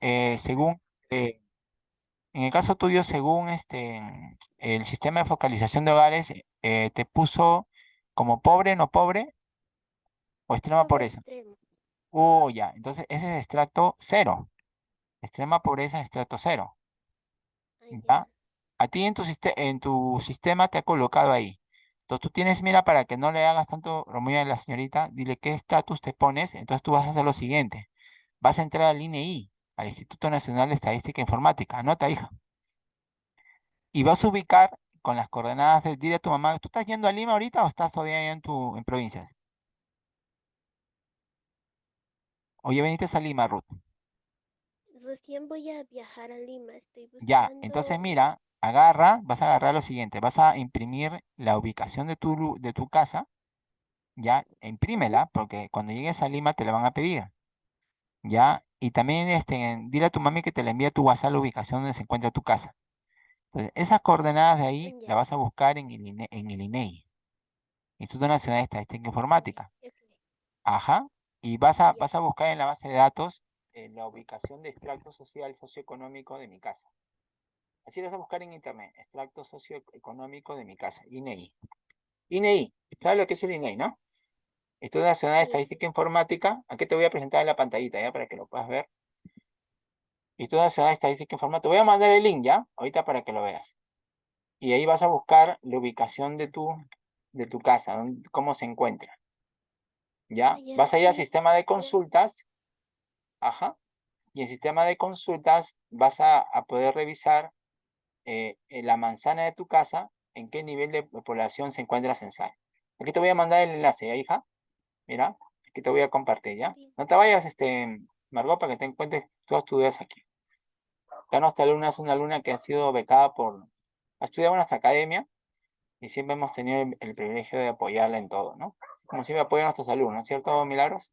eh, según, eh, en el caso tuyo, según este, el sistema de focalización de hogares, eh, te puso como pobre, no pobre, o extrema pobreza. Oh, ya, entonces ese es estrato cero. Extrema pobreza, estrato cero. ¿Ya? A ti en tu, en tu sistema te ha colocado ahí. Entonces tú tienes, mira, para que no le hagas tanto romeo a la señorita, dile qué estatus te pones, entonces tú vas a hacer lo siguiente. Vas a entrar al INEI, al Instituto Nacional de Estadística e Informática, anota, hija. Y vas a ubicar con las coordenadas, de, dile a tu mamá, ¿tú estás yendo a Lima ahorita o estás todavía en, tu, en provincias? Oye, veniste a Lima, Ruth. Recién voy a viajar a Lima, estoy buscando... Ya, entonces mira, agarra, vas a agarrar lo siguiente, vas a imprimir la ubicación de tu, de tu casa, ya, imprímela, porque cuando llegues a Lima te la van a pedir, ya, y también este, dile a tu mami que te la envíe a tu WhatsApp la ubicación donde se encuentra tu casa. Entonces, esas coordenadas de ahí las vas a buscar en el, INE, en el INEI, Instituto Nacional de Estadística Informática. Ajá, y vas a, vas a buscar en la base de datos eh, la ubicación de extracto social socioeconómico de mi casa. Así vas a buscar en internet, extracto socioeconómico de mi casa, INEI. INEI, ¿sabes lo que es el INEI, no? Estudio Nacional de Estadística Informática, aquí te voy a presentar en la pantallita, ya, para que lo puedas ver. Estudio Nacional de Estadística Informática, te voy a mandar el link, ya, ahorita para que lo veas. Y ahí vas a buscar la ubicación de tu, de tu casa, cómo se encuentra. ¿Ya? Vas a ir al sistema de consultas. Ajá. Y en sistema de consultas vas a, a poder revisar eh, en la manzana de tu casa, en qué nivel de población se encuentra censal. Aquí te voy a mandar el enlace, hija? Mira, aquí te voy a compartir, ¿ya? No te vayas, este, Margot, para que te encuentres todas tus dudas aquí. Ya nuestra alumna es una alumna que ha sido becada por... Ha estudiado en nuestra academia y siempre hemos tenido el, privilegio de apoyarla en todo, ¿no? Como siempre apoyan a nuestros alumnos, ¿cierto, Milagros?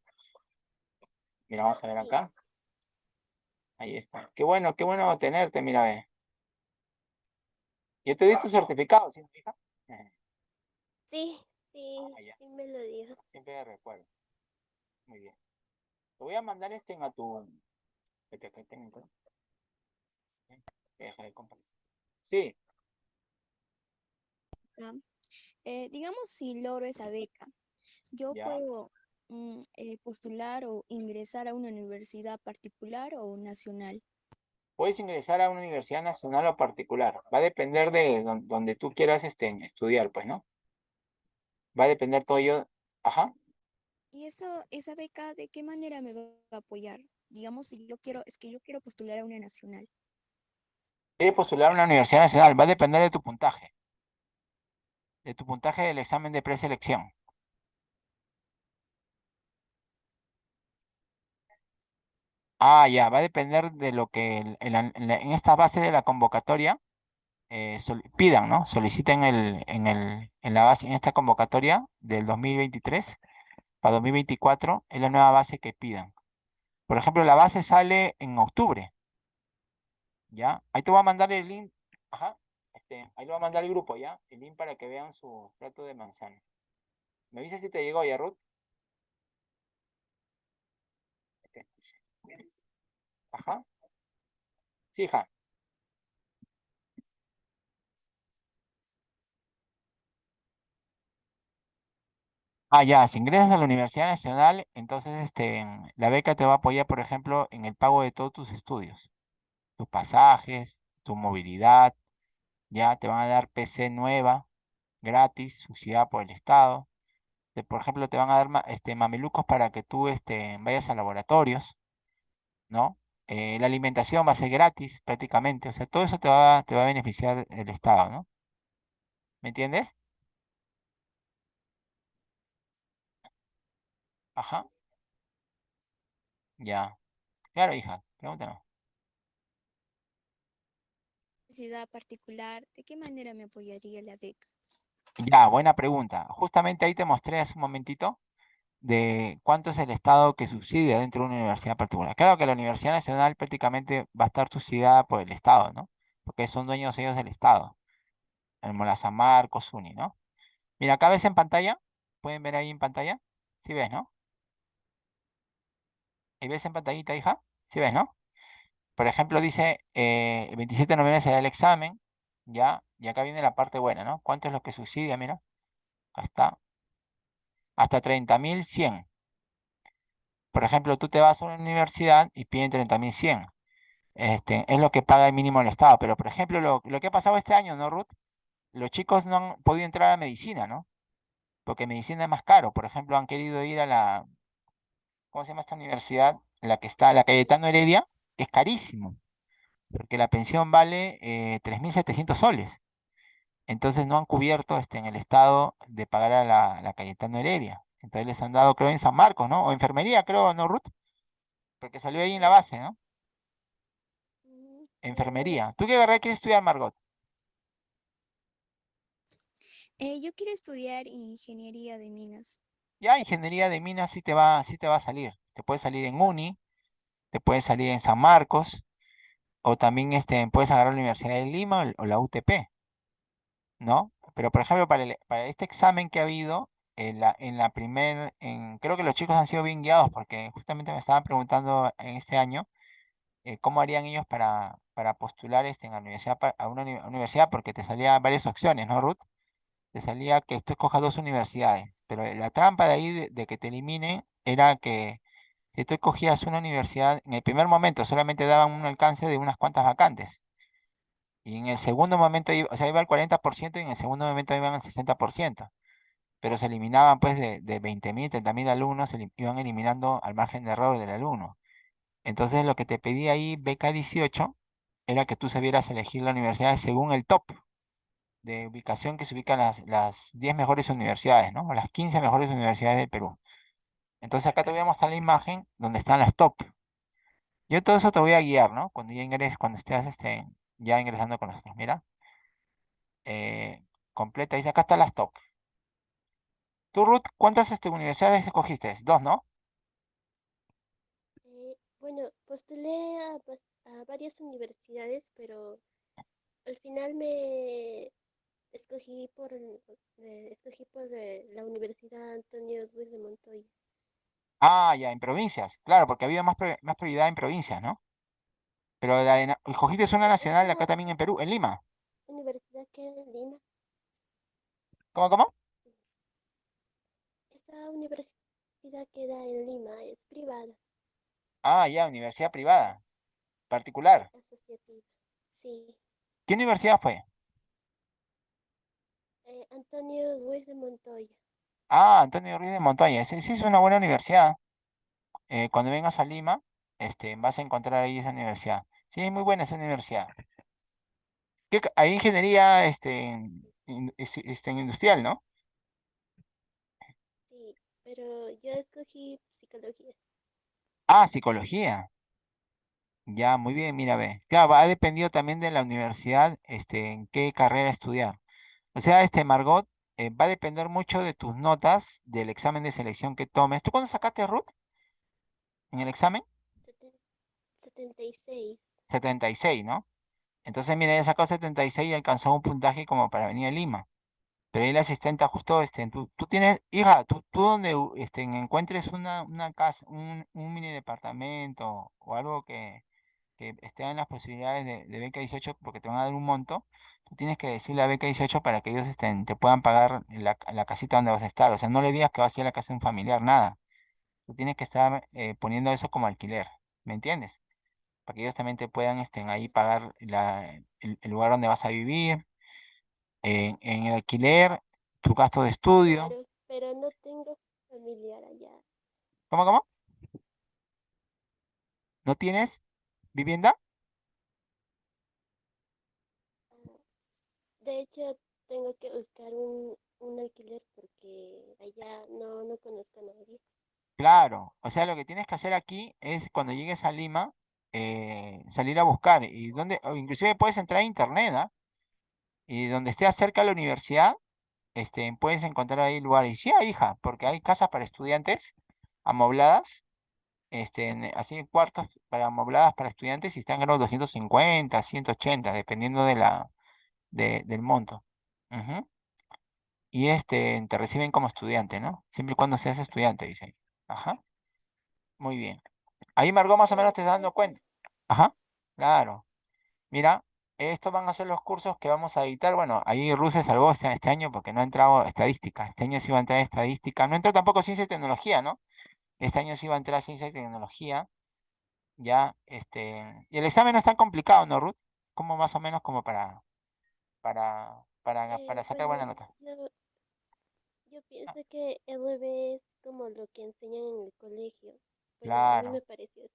Mira, vamos a ver acá. Ahí está. Qué bueno, qué bueno tenerte, mira, ve. Yo te di tu certificado, ¿sí? Sí, sí, ah, sí me lo dio. Siempre recuerdo. Muy bien. Te voy a mandar este a tu... Deja de compartir. Sí. Ah, eh, digamos si logro esa beca, yo puedo mm, eh, postular o ingresar a una universidad particular o nacional puedes ingresar a una universidad nacional o particular. Va a depender de donde tú quieras este, estudiar, pues, ¿no? Va a depender todo ello. Ajá. ¿Y eso, esa beca, de qué manera me va a apoyar? Digamos, si yo quiero, es que yo quiero postular a una nacional. Quiere postular a una universidad nacional, va a depender de tu puntaje. De tu puntaje del examen de preselección. Ah, ya, va a depender de lo que en, esta base de la convocatoria eh, pidan, ¿no? Soliciten el, en, el, en la base, en esta convocatoria del 2023 para 2024, es la nueva base que pidan. Por ejemplo, la base sale en octubre. ¿Ya? Ahí te voy a mandar el link. Ajá. Este, ahí lo voy a mandar el grupo, ¿ya? El link para que vean su plato de manzana. ¿Me dices si te llegó ya, Ruth? Ajá. Sí, hija. Ah, ya, si ingresas a la Universidad Nacional, entonces este, la beca te va a apoyar, por ejemplo, en el pago de todos tus estudios. Tus pasajes, tu movilidad, ya te van a dar PC nueva, gratis, subsidiada por el Estado. por ejemplo, te van a dar este, mamelucos para que tú este, vayas a laboratorios, ¿no? Eh, la alimentación va a ser gratis prácticamente, o sea, todo eso te va, te va a beneficiar el Estado, ¿no? ¿Me entiendes? Ajá. Ya. Claro, hija, pregúntanos. Necesidad particular, ¿de qué manera me apoyaría la beca? Ya, buena pregunta. Justamente ahí te mostré hace un momentito de cuánto es el Estado que subsidia dentro de una universidad particular. Claro que la Universidad Nacional prácticamente va a estar subsidiada por el Estado, ¿no? Porque son dueños ellos del Estado. El Molazamar, Cosuni, ¿no? Mira, acá ves en pantalla, pueden ver ahí en pantalla, ¿sí ves, no? ¿Y ves en pantallita, hija? ¿Sí ves, no? por ejemplo, dice, eh, el 27 de noviembre se da el examen, ya, y acá viene la parte buena, ¿no? ¿Cuánto es lo que subsidia? Mira, está. Hasta 30.100. Por ejemplo, tú te vas a una universidad y piden 30.100. Este, es lo que paga el mínimo el Estado. Pero, por ejemplo, lo, lo que ha pasado este año, ¿no, Ruth? Los chicos no han podido entrar a medicina, ¿no? Porque medicina es más caro. Por ejemplo, han querido ir a la, ¿cómo se llama esta universidad? La que está, la Cayetano Heredia, que es carísimo. Porque la pensión vale eh, 3.700 soles. Entonces no han cubierto este, en el Estado de pagar a la, la Cayetano Heredia. Entonces les han dado, creo, en San Marcos, ¿no? O enfermería, creo, ¿no, Ruth? Porque salió ahí en la base, ¿no? Mm, Enfermería. ¿Tú qué carrera quieres estudiar, Margot? Eh, yo quiero estudiar ingeniería de minas. Ya, ingeniería de minas sí te va, sí te va a salir. Te puede salir en Uni, te puede salir en San Marcos, o también este, puedes agarrar la Universidad de Lima o, la UTP, ¿no? Pero, por ejemplo, para, para este examen que ha habido, en la, en la primer, en, creo que los chicos han sido bien guiados, porque justamente me estaban preguntando en este año eh, cómo harían ellos para, para postular este, en la universidad, a una uni- universidad, porque te salían varias opciones, ¿no, Ruth? te salía que tú escojas dos universidades, pero la trampa de ahí de, que te eliminen era que si tú escogías una universidad, en el primer momento solamente daban un alcance de unas cuantas vacantes, y en el segundo momento, iba- o sea, iba al 40% y en el segundo momento iban al 60%, pero se eliminaban pues de, de 20.000, 30.000 alumnos, se iban eliminando al margen de error del alumno. Entonces lo que te pedía ahí, beca 18, era que tú sabieras elegir la universidad según el top de ubicación que se ubican las, las 10 mejores universidades, ¿no? O las 15 mejores universidades del Perú. Entonces acá te voy a mostrar la imagen donde están las top. Yo todo eso te voy a guiar, ¿no? Cuando ya ingreses, cuando estés este, ya ingresando con nosotros. Mira. Eh, completa, dice acá están las top. Tú, Ruth, ¿cuántas este, universidades escogiste? Dos, ¿no? eh, bueno, postulé a, varias universidades, pero al final me escogí por, eh, escogí por eh, la Universidad Antonio Luis de Montoya. Ah, ya, en provincias. Claro, porque había más, más prioridad en provincias, ¿no? Pero la de escogiste una nacional acá también en Perú, en Lima. universidad queda en Lima. ¿Cómo, cómo? Esa universidad queda en Lima, es privada, Ah, ya, universidad privada, particular. asociativa. Sí, ¿Qué universidad fue? Eh, Antonio Luis de Montoya. Ah, Antonio Ruiz de Montoya. Sí, sí, es una buena universidad. Eh, cuando vengas a Lima, este, vas a encontrar ahí esa universidad. Sí, es muy buena esa universidad. ¿Qué Hay ingeniería este, en- in- es- este, industrial, ¿no? Sí, pero yo escogí psicología. Ah, psicología. Ya, muy bien, mira, ve. Claro, ha dependido también de la universidad, este, en qué carrera estudiar. O sea, este, Margot, eh, va a depender mucho de tus notas del examen de selección que tomes. ¿Tú cuándo sacaste, Ruth, en el examen? Seten- 76. 76, ¿no? Entonces, mira, ella sacó 76 y alcanzó un puntaje como para venir a Lima. Pero ahí la asistente ajustó, este, tú, tú tienes, hija, tú, tú donde este, encuentres una, una casa, un, un mini departamento o algo que, que esté en las posibilidades de, de beca 18, porque te van a dar un monto, tú tienes que decirle a beca 18 para que ellos estén, te puedan pagar la, la casita donde vas a estar. O sea, no le digas que vas a ir a la casa de un familiar, nada. Tú tienes que estar eh, poniendo eso como alquiler, ¿me entiendes? Para que ellos también te puedan estén ahí pagar la, el, el lugar donde vas a vivir, en, en el alquiler, tu gasto de estudio. Claro, pero no tengo familiar allá. ¿Cómo, cómo? ¿No tienes vivienda? De hecho, tengo que buscar un, un alquiler porque allá no, no conozco a nadie. Claro, o sea, lo que tienes que hacer aquí es cuando llegues a Lima, eh, salir a buscar y donde, inclusive puedes entrar a internet, ¿ah? Y donde esté cerca de la universidad, este, puedes encontrar ahí lugares. Sí, hija, porque hay casas para estudiantes amobladas, este, así cuartos para amobladas para estudiantes y están en los 250, 180, dependiendo de la, de- del monto. Ujú. Y este, te reciben como estudiante, ¿no? Siempre y cuando seas estudiante, dice. Ajá, muy bien. Ahí, Margot, más o menos te estás dando cuenta. Ajá. Claro. Mira, estos van a ser los cursos que vamos a editar. Bueno, ahí se salvó este, este año porque no ha entrado estadística. Este año sí va a entrar estadística. No entró tampoco ciencia y tecnología, ¿no? Este año sí va a entrar ciencia y tecnología. Ya, este. Y el examen no es tan complicado, ¿no, Ruth? Como más o menos como para, para, para, Eh, para sacar buena nota. yo, yo pienso que LB es como lo que enseñan en el colegio. Bueno, a mí Claro. me pareció así.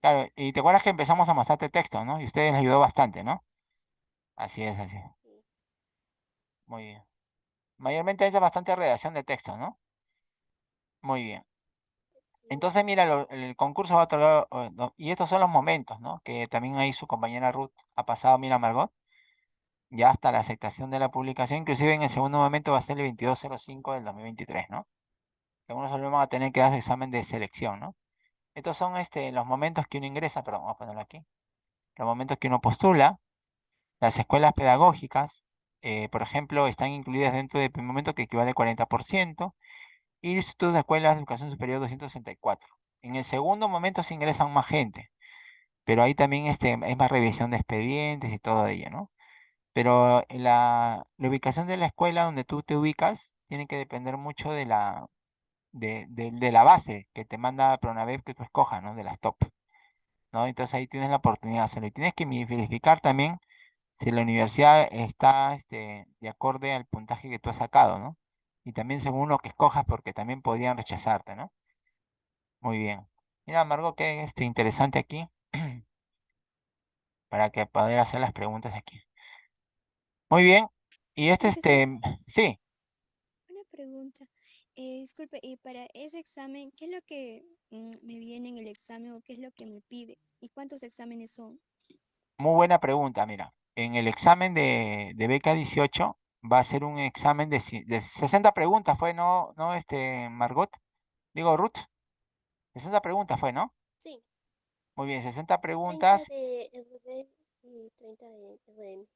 Claro, y te acuerdas que empezamos a mostrarte texto, ¿no? Y ustedes les ayudó bastante, ¿no? Así es, así. es. sí. Muy bien. Mayormente es bastante redacción de texto, ¿no? Muy bien. Entonces, mira, lo- el concurso va a otorgar, y estos son los momentos, ¿no? Que también ahí su compañera Ruth ha pasado, mira, Margot, ya hasta la aceptación de la publicación, inclusive en el segundo momento va a ser el 2205 del 2023, ¿no? Algunos alumnos van a tener que dar su examen de selección, ¿no? Estos son este, los momentos que uno ingresa, perdón, vamos a ponerlo aquí, los momentos que uno postula, las escuelas pedagógicas, eh, por ejemplo, están incluidas dentro del primer momento que equivale al 40%, y el Instituto de Escuelas de Educación Superior 264. En el segundo momento se ingresan más gente, pero ahí también este, hay más revisión de expedientes y todo ello, ¿no? Pero la, ubicación de la escuela donde tú te ubicas tiene que depender mucho de la, de, de- de la base que te manda Pronavep que tú escojas, ¿no? De las top, ¿no? Entonces ahí tienes la oportunidad de hacerlo. Y tienes que verificar también si la universidad está este, de acorde al puntaje que tú has sacado, ¿no? Y también según lo que escojas, porque también podrían rechazarte, ¿no? Muy bien. Mira, Margot, qué este, interesante aquí para que poder hacer las preguntas aquí. Muy bien. Y este, este, sí, una pregunta. Eh, disculpe, y para ese examen, ¿qué es lo que mm, me viene en el examen o qué es lo que me pide? ¿Y cuántos exámenes son? muy buena pregunta. Mira, en el examen de, de beca 18 va a ser un examen de, de 60 preguntas, ¿fue, no, no, este, Margot? Digo, Ruth, 60 preguntas fue, ¿no? Sí, Muy bien, 60 30 preguntas. de LB y 30 de.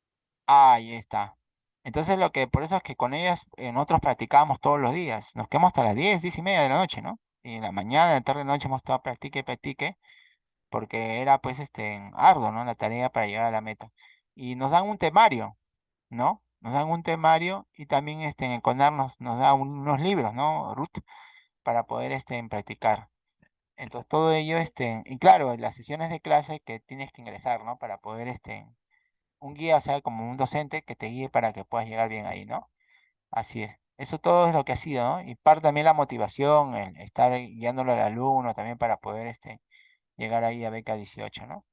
Ahí está. Entonces lo que, por eso es que con ellas eh, nosotros practicábamos todos los días. Nos quedamos hasta las 10, 10 y media de la noche, ¿no? Y en la mañana, en la tarde, en la noche hemos estado practique practique, porque era pues este arduo, ¿no? La tarea para llegar a la meta. Y nos dan un temario, ¿no? Nos dan un temario y también este, en el CONAR nos, nos da un- unos libros, ¿no, Ruth? Para poder este, practicar. Entonces todo ello, este, y claro, las sesiones de clase que tienes que ingresar, ¿no? Para poder este, un guía, o sea, como un docente que te guíe para que puedas llegar bien ahí, ¿no? Así es. Eso todo es lo que ha sido, ¿no? Y parte también la motivación, el estar guiándolo al alumno también para poder este, llegar ahí a beca 18, ¿no?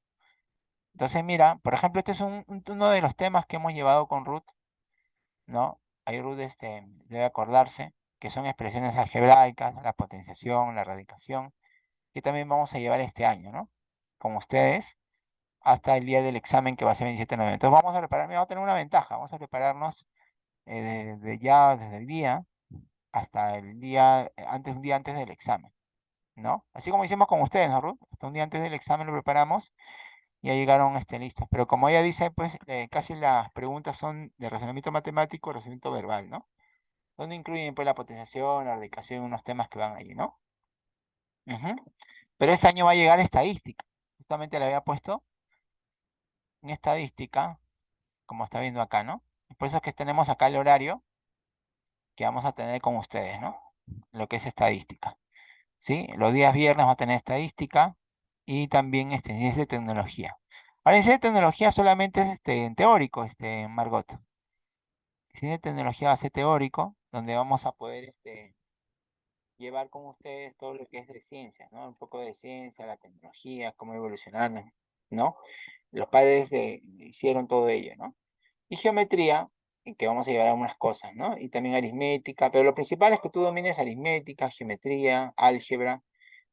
Entonces, mira, por ejemplo, este es un- un- uno de los temas que hemos llevado con Ruth, ¿no? Ahí Ruth este, debe acordarse que son expresiones algebraicas, la potenciación, la radicación, que también vamos a llevar este año, ¿no? Con ustedes hasta el día del examen que va a ser 27 de noviembre. Entonces vamos a preparar, mira, vamos a tener una ventaja, vamos a prepararnos eh, desde ya, desde el día hasta el día, eh, antes, un día antes del examen, ¿no? Así como hicimos con ustedes, ¿no, Ruth? Hasta un día antes del examen lo preparamos y ya llegaron este, listos. Pero como ella dice, pues eh, casi las preguntas son de razonamiento matemático razonamiento verbal, ¿no? Donde incluyen pues la potenciación, la radicación, unos temas que van allí, ¿no? Pero este año va a llegar estadística. Justamente le había puesto en estadística, como está viendo acá, ¿no? Por eso es que tenemos acá el horario que vamos a tener con ustedes, ¿no? Lo que es estadística. ¿Sí? Los días viernes vamos a tener estadística y también este, ciencia de tecnología. Ahora, ciencia de tecnología solamente es este, teórico, este, Margot. Ciencia de tecnología va a ser teórico, donde vamos a poder este, llevar con ustedes todo lo que es de ciencia, ¿no? Un poco de ciencia, la tecnología, cómo evolucionaron, ¿no? Los padres de, hicieron todo ello, ¿no? Y geometría, en que vamos a llevar algunas cosas, ¿no? Y también aritmética, pero lo principal es que tú domines aritmética, geometría, álgebra,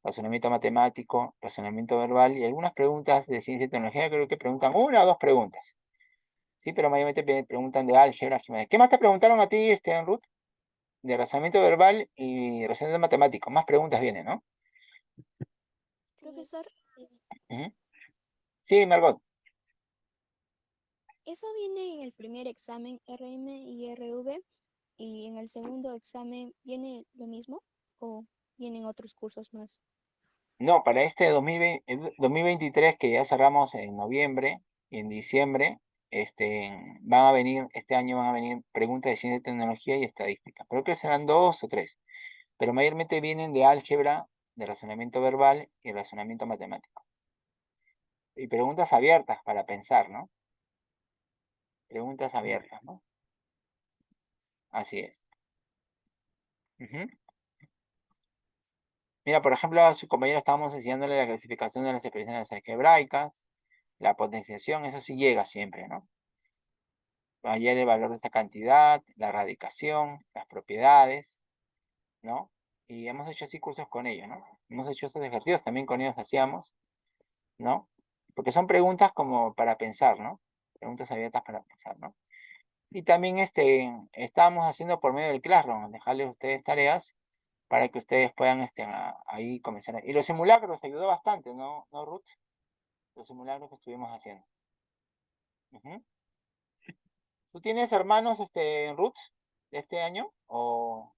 razonamiento matemático, razonamiento verbal y algunas preguntas de ciencia y tecnología, creo que preguntan una o dos preguntas. Sí, pero mayormente preguntan de álgebra, geometría. ¿Qué más te preguntaron a ti, este, Ruth? De razonamiento verbal y razonamiento matemático. Más preguntas vienen, ¿no? Profesor, sí. Sí, Margot. eso viene en el primer examen RM y RV y en el segundo examen viene lo mismo o vienen otros cursos más. No, para este 2020, eh, 2023 que ya cerramos en noviembre y en diciembre, este, van a venir, este año van a venir preguntas de ciencia, tecnología y estadística. Creo que serán dos o tres, pero mayormente vienen de álgebra, de razonamiento verbal y razonamiento matemático. Y preguntas abiertas para pensar, ¿no? Preguntas abiertas, ¿no? Así es. Mira, por ejemplo, a su compañero estábamos enseñándole la clasificación de las expresiones algebraicas, la potenciación, eso sí llega siempre, ¿no? Hallar el valor de esta cantidad, la radicación, las propiedades, ¿no? Y hemos hecho así cursos con ellos, ¿no? Hemos hecho esos ejercicios también con ellos hacíamos, ¿no? Porque son preguntas como para pensar, ¿no? Preguntas abiertas para pensar, ¿no? Y también este, estábamos haciendo por medio del Classroom, dejarles a ustedes tareas para que ustedes puedan este, ahí comenzar. Y los simulacros ayudó bastante, ¿no, ¿No Ruth? Los simulacros que estuvimos haciendo. ¿Tú tienes hermanos, este, Ruth, de este año? ¿O